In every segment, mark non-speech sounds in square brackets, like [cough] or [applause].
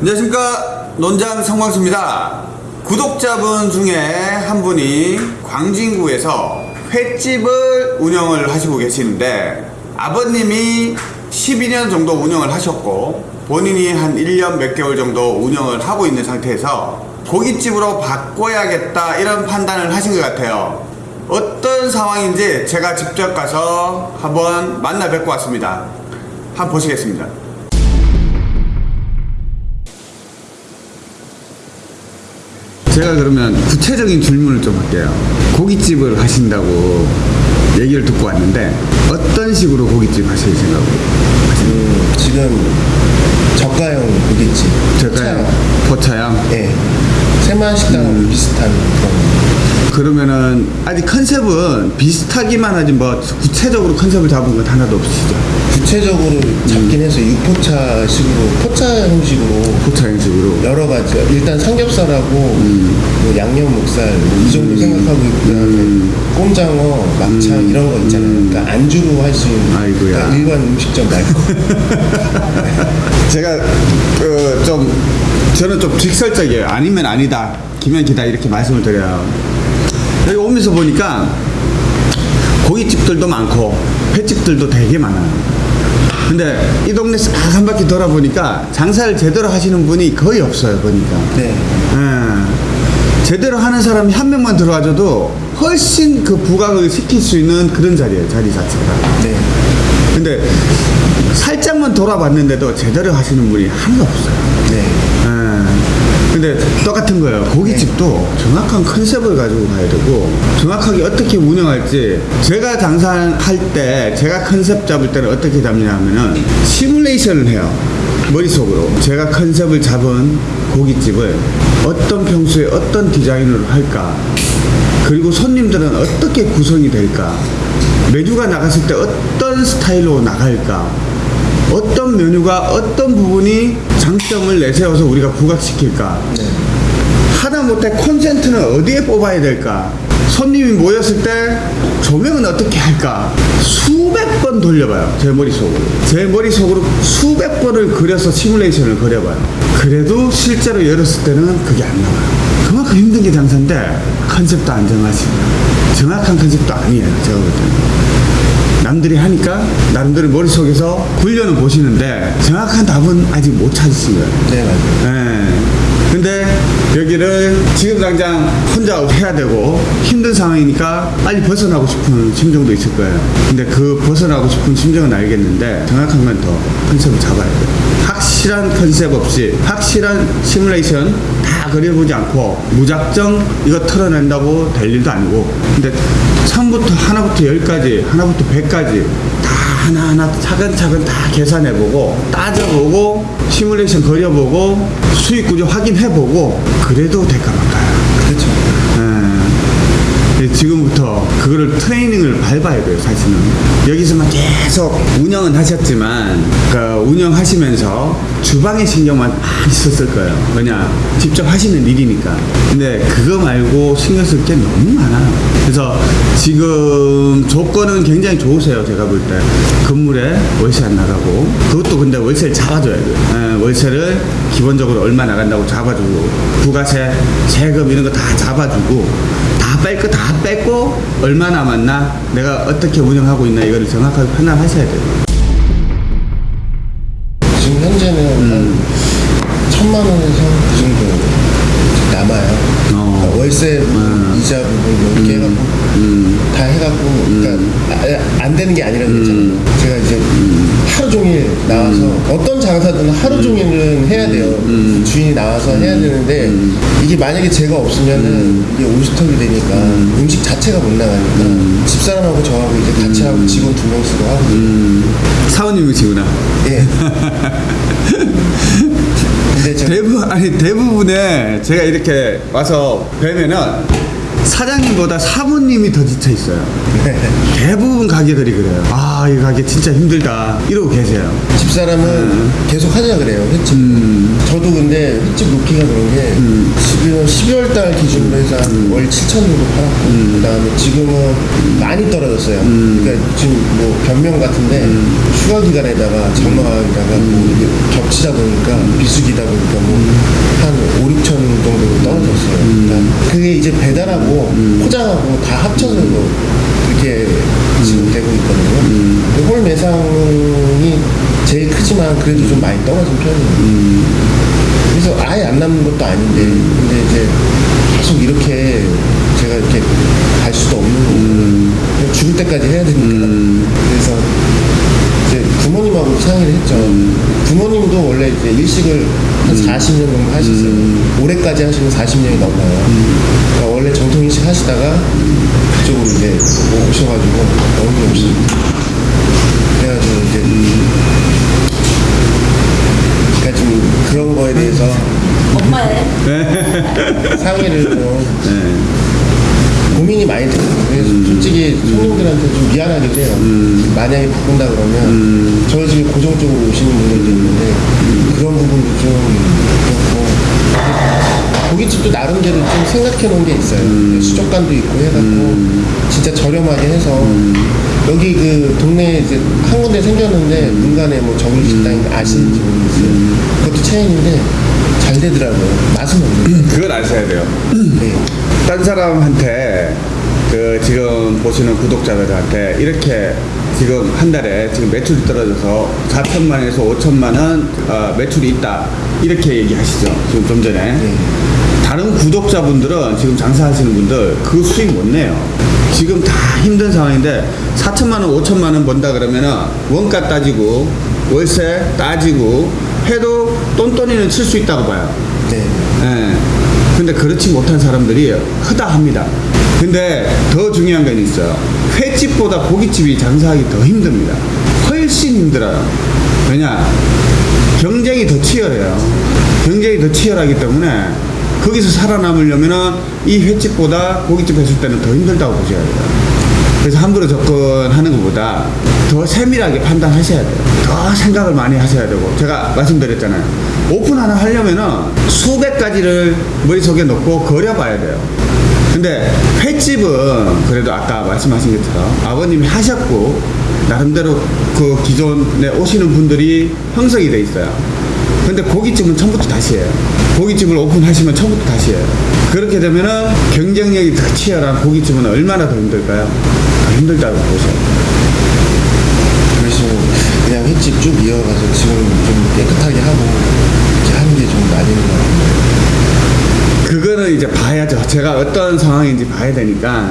안녕하십니까. 논장 성광수입니다. 구독자분 중에 한 분이 광진구에서 횟집을 운영을 하시고 계시는데 아버님이 12년 정도 운영을 하셨고 본인이 한 1년 몇 개월 정도 운영을 하고 있는 상태에서 고깃집으로 바꿔야겠다 이런 판단을 하신 것 같아요. 어떤 상황인지 제가 직접 가서 한번 만나 뵙고 왔습니다. 한번 보시겠습니다 제가 그러면 구체적인 질문을 좀 할게요. 고깃집을 하신다고 얘기를 듣고 왔는데 어떤 식으로 고깃집 하실 생각으로? 음, 지금 저가형 고깃집 제가요 포차양. 예 세만 식당 음. 비슷한 그런 그러면은 아직 컨셉은 비슷하기만 하지 뭐 구체적으로 컨셉을 잡은 건 하나도 없으시죠? 구체적으로 음. 잡긴 해서 육포차 식으로 포차 형식으로 포차양식으로. 여러 가지 일단 삼겹살하고 음. 뭐 양념 목살 뭐이 정도 생각하고 있고 그다음에 꼼장어 막창 이런 거 있잖아요 그러니까 안주로 할 수 있는 음. 그러니까 일반 음식점 말고 [laughs] 제가 그좀 저는 좀 직설적이에요. 아니면 아니다, 기면 기다 이렇게 말씀을 드려요. 여기 오면서 보니까 고깃집들도 많고 횟집들도 되게 많아요. 근데 이 동네 싹한 바퀴 돌아보니까 장사를 제대로 하시는 분이 거의 없어요. 보니까. 네 예. 제대로 하는 사람이 한 명만 들어와줘도 훨씬 그 부각을 시킬 수 있는 그런 자리예요. 자리 자체가. 네. 근데 살짝만 돌아봤는데도 제대로 하시는 분이 하나도 없어요. 네. 예. 근데 똑같은 거예요. 고깃집도 정확한 컨셉을 가지고 가야 되고 정확하게 어떻게 운영할지 제가 장사할 때 제가 컨셉 잡을 때는 어떻게 잡냐면은 시뮬레이션을 해요. 머릿속으로 제가 컨셉을 잡은 고깃집을 어떤 평소에 어떤 디자인으로 할까 그리고 손님들은 어떻게 구성이 될까 메뉴가 나갔을 때 어떤 스타일로 나갈까 어떤 메뉴가 어떤 부분이 장점을 내세워서 우리가 부각시킬까? 네. 하다못해 콘센트는 어디에 뽑아야 될까? 손님이 모였을 때 조명은 어떻게 할까? 수백 번 돌려봐요 제 머릿속으로. 제 머릿속으로 수백 번을 그려서 시뮬레이션을 그려봐요. 그래도 실제로 열었을 때는 그게 안 나와요. 그만큼 힘든 게 장사인데 컨셉도 안 정하시고 정확한 컨셉도 아니에요 제가 볼 때는 남들이 하니까 나름대로 머릿속에서 훈련을 보시는데 정확한 답은 아직 못 찾으신 거예요 네 맞아요 예. 근데 여기를 지금 당장 혼자 해야 되고 힘든 상황이니까 빨리 벗어나고 싶은 심정도 있을 거예요. 근데 그 벗어나고 싶은 심정은 알겠는데 정확한 건 더 컨셉을 잡아야 돼요. 확실한 컨셉 없이 확실한 시뮬레이션 다 그려보지 않고 무작정 이거 털어낸다고 될 일도 아니고 근데 처음부터 하나부터 열까지 하나부터 백까지 다 하나하나 차근차근 다 계산해보고 따져보고 시뮬레이션 그려보고 수익 구조 확인해보고 그래도 될까 말까요. 그렇죠 예. 지금부터 그거를 트레이닝을 밟아야 돼요, 사실은. 여기서만 계속 운영은 하셨지만, 그 운영하시면서 주방에 신경만 많이 썼을 거예요. 왜냐, 직접 하시는 일이니까. 근데 그거 말고 신경 쓸 게 너무 많아요. 그래서 지금 조건은 굉장히 좋으세요, 제가 볼 때. 건물에 월세 안 나가고, 그것도 근데 월세를 잡아줘야 돼요. 예, 월세를 기본적으로 얼마 나간다고 잡아주고, 부가세, 세금 이런 거 다 잡아주고, 다 뺄 거 다 뺐고 얼마 남았나 내가 어떻게 운영하고 있나 이거를 정확하게 판단하셔야 돼요 지금 현재는 음. 한 천만 원에서 그 정도 남아요. 어. 그러니까 월세 음. 이자 부분 이렇게 해갖고 다 해갖고 그러니까 아, 안 되는 게 아니라는 거 있잖아요. 하루 종일 나와서 어떤 장사든 하루 종일은 해야 돼요. 주인이 나와서 해야 되는데 이게 만약에 제가 없으면은 이게 오스톱이 되니까 음. 식 자체가 못 나가니까 집사람하고 저하고 이제 같이 하고 직원 두 명씩도 하고. 사원님이시구나? 예. [laughs] 근데 대부분 아니 대부분의 제가 이렇게 와서 뵈면은 사장님보다 사모님이 더 지쳐 있어요. 대부분 가게들이 그래요. 아, 이 가게 진짜 힘들다. 이러고 계세요. 집사람은 계속 하자 그래요. 횟집. 저도 근데 횟집 놓기가 그런 게 지금 12월 달 기준으로 해서 한월 7천 정도 팔았고 그다음에 지금은 많이 떨어졌어요. 그러니까 지금 뭐 변명 같은데 휴가 기간에다가 장마에다가 뭐 이게 겹치다 보니까 비수기다 보니까 뭐한 5, 6천 정도 떨어졌어요 그게 이제 배달하고 포장하고 다 합쳐서 이렇게 지금 되고 있거든요. 근데 홀 매상이 제일 크지만 그래도 좀 많이 떨어진 편이에요. 그래서 아예 안 남는 것도 아닌데, 근데 이제 계속 이렇게 제가 이렇게 갈 수도 없는 거고, 그냥 죽을 때까지 해야 되니까. 그래서 이제 부모님하고 상의를 했죠. 부모님도 원래 일식을 한 40년 정도 하셨어요. 올해까지 하시면 40년이 넘어요. 그러니까 원래 정통 일식 하시다가 그쪽으로 이제 오셔가지고 너무 오시 그래가지고 이제 그러니까 좀 그런 거에 대해서 엄마의 상의를 좀 네. 고민이 많이 돼요. 그래서 솔직히 손님들한테 좀 미안하기도 해요. 만약에 바꾼다 그러면 저희 집에 고정적으로 오시는 분들도 있는데 그런 부분도 좀 그렇고 고깃집도 나름대로 좀 생각해 놓은 게 있어요. 수족관도 있고 해갖고 진짜 저렴하게 해서 여기 그 동네에 이제 한 군데 생겼는데 문간에 뭐 정일 식당 아시는지 모르겠어요. 그것도 체인인데 잘 되더라고요. 맛은 없는데. 그걸 아셔야 돼요. 네. 딴 사람한테 그 지금 보시는 구독자들한테 이렇게 지금 한 달에 지금 매출이 떨어져서 4천만 원에서 5천만 원 어, 매출이 있다 이렇게 얘기하시죠 지금 좀 전에 네. 다른 구독자분들은 지금 장사하시는 분들 그 수익 못 내요 지금 다 힘든 상황인데 4천만 원 5천만 원 번다 그러면은 원가 따지고 월세 따지고 해도 똔똔이는 칠 수 있다고 봐요 네. 예. 근데 그렇지 못한 사람들이 허다합니다. 근데 더 중요한 건 있어요. 횟집보다 고깃집이 장사하기 더 힘듭니다. 훨씬 힘들어요. 왜냐? 경쟁이 더 치열해요. 경쟁이 더 치열하기 때문에 거기서 살아남으려면은 이 횟집보다 고깃집 했을 때는 더 힘들다고 보셔야 돼요. 그래서 함부로 접근하는 것보다 더 세밀하게 판단하셔야 돼요. 더 생각을 많이 하셔야 되고 제가 말씀드렸잖아요. 오픈 하나 하려면은 수백 가지를 머릿속에 넣고 그려봐야 돼요. 근데 횟집은 그래도 아까 말씀하신 것처럼 아버님이 하셨고 나름대로 그 기존에 오시는 분들이 형성이 돼 있어요. 근데 고깃집은 처음부터 다시 해요. 고깃집을 오픈하시면 처음부터 다시 해요. 그렇게 되면은 경쟁력이 더 치열한 고깃집은 얼마나 더 힘들까요? 더 힘들다고 보셔요. 그래서 그냥 횟집 쭉 이어가서 지금 좀 깨끗하게 하고 이렇게 하는 게좀 맞는 것 같아요. 그거는 이제 봐야죠. 제가 어떤 상황인지 봐야 되니까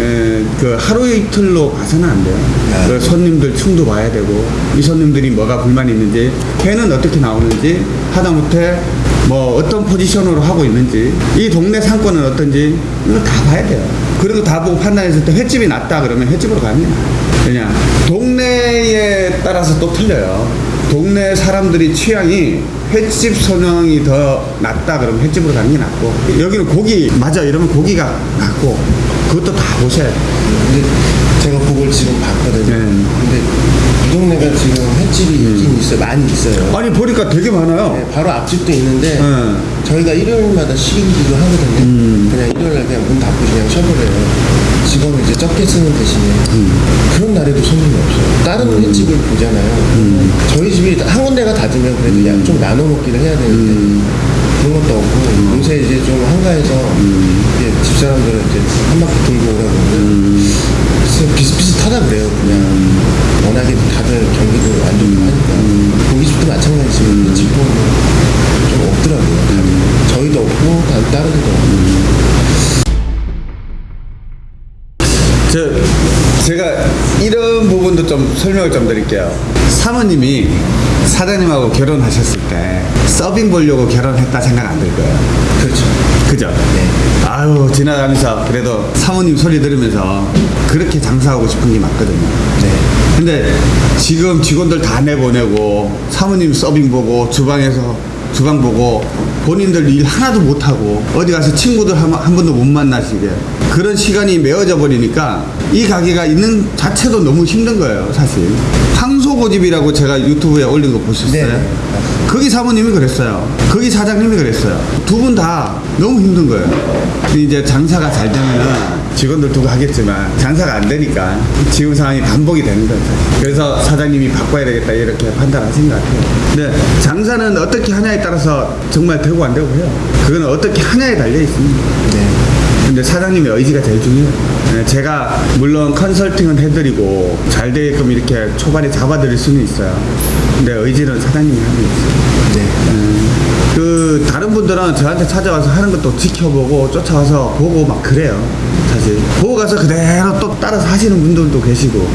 에, 그 하루 이틀로 봐서는 안 돼요. 네. 그 손님들 층도 봐야 되고 이 손님들이 뭐가 불만이 있는지 회는 어떻게 나오는지 하다못해 뭐 어떤 포지션으로 하고 있는지 이 동네 상권은 어떤지 이거 다 봐야 돼요. 그리고 다 보고 판단했을 때 횟집이 낫다 그러면 횟집으로 나아요. 왜냐 동네에 따라서 또 틀려요. 동네 사람들이 취향이 횟집 선영이 더 낫다 그러면 횟집으로 가는 게 낫고 여기는 고기 맞아 이러면 고기가 낫고 그것도 다 보셔야 돼요. 근데 제가 그걸 지금 봤거든요. 네. 음. 근데 이 동네가 지금 횟집이 있긴 있어요. 많이 있어요. 아니 보니까 되게 많아요. 네, 바로 앞집도 있는데 네. 저희가 일요일마다 쉬기도 하거든요. 음. 그냥 일요일날 그냥 문 닫고 그냥 쉬어버려요. 직원을 이제 적게 쓰는 대신에 음. 그런 날에도 손님이 없어요. 다른 횟집을 보잖아요. 음. 저희 집이 한 군데가 닫으면 그래도 양좀 나눠 먹기를 해야 되는데 음. 그런 것도 없고 요새 이제 좀 한가해서 이제 집사람들은 이제 한 바퀴 돌고 오라고 비슷비슷하다 그래요. 그냥 워낙에 다들 경기도 안 좋고 하니까 고깃집도 마찬가지지만 횟집도 좀 없더라고요. 다들. 저희도 없고 다- 다른 데도 없고. 저 제가 이런 부분도 좀 설명을 좀 드릴게요. 사모님이 사장님하고 결혼하셨을 때 서빙 보려고 결혼했다 생각 안 들 거예요. 그렇죠. 그죠? 네. 아유 지나가면서 그래도 사모님 소리 들으면서 그렇게 장사하고 싶은 게 맞거든요. 네. 근데 지금 직원들 다 내보내고 사모님 서빙 보고 주방에서 주방 보고 본인들 일 하나도 못하고 어디 가서 친구들 한, 한 번도 못 만나시게 그런 시간이 메어져 버리니까 이 가게가 있는 자체도 너무 힘든 거예요 사실 황소고집이라고 제가 유튜브에 올린 거 보셨어요? 네. 거기 사모님이 그랬어요. 거기 사장님이 그랬어요. 두 분 다 너무 힘든 거예요. 근데 이제 장사가 잘 되면은 직원들 두고 하겠지만 장사가 안 되니까 지금 상황이 반복이 되는. 사실. 그래서 사장님이 바꿔야 되겠다 이렇게 판단하신 것 같아요. 근데 장사는 어떻게 하냐에 따라서 정말 되고 안 되고 해요. 그거는 어떻게 하냐에 달려 있습니다. 네. 근데 사장님의 의지가 제일 중요해요. 네, 제가 물론 컨설팅은 해드리고 잘 되게끔 이렇게 초반에 잡아드릴 수는 있어요. 근데 의지는 사장님이 하는 거죠. 네. 그 다른 분들은 저한테 찾아와서 하는 것도 지켜보고 쫓아와서 보고 막 그래요 사실. 보고 가서 그대로 또 따라서 하시는 분들도 계시고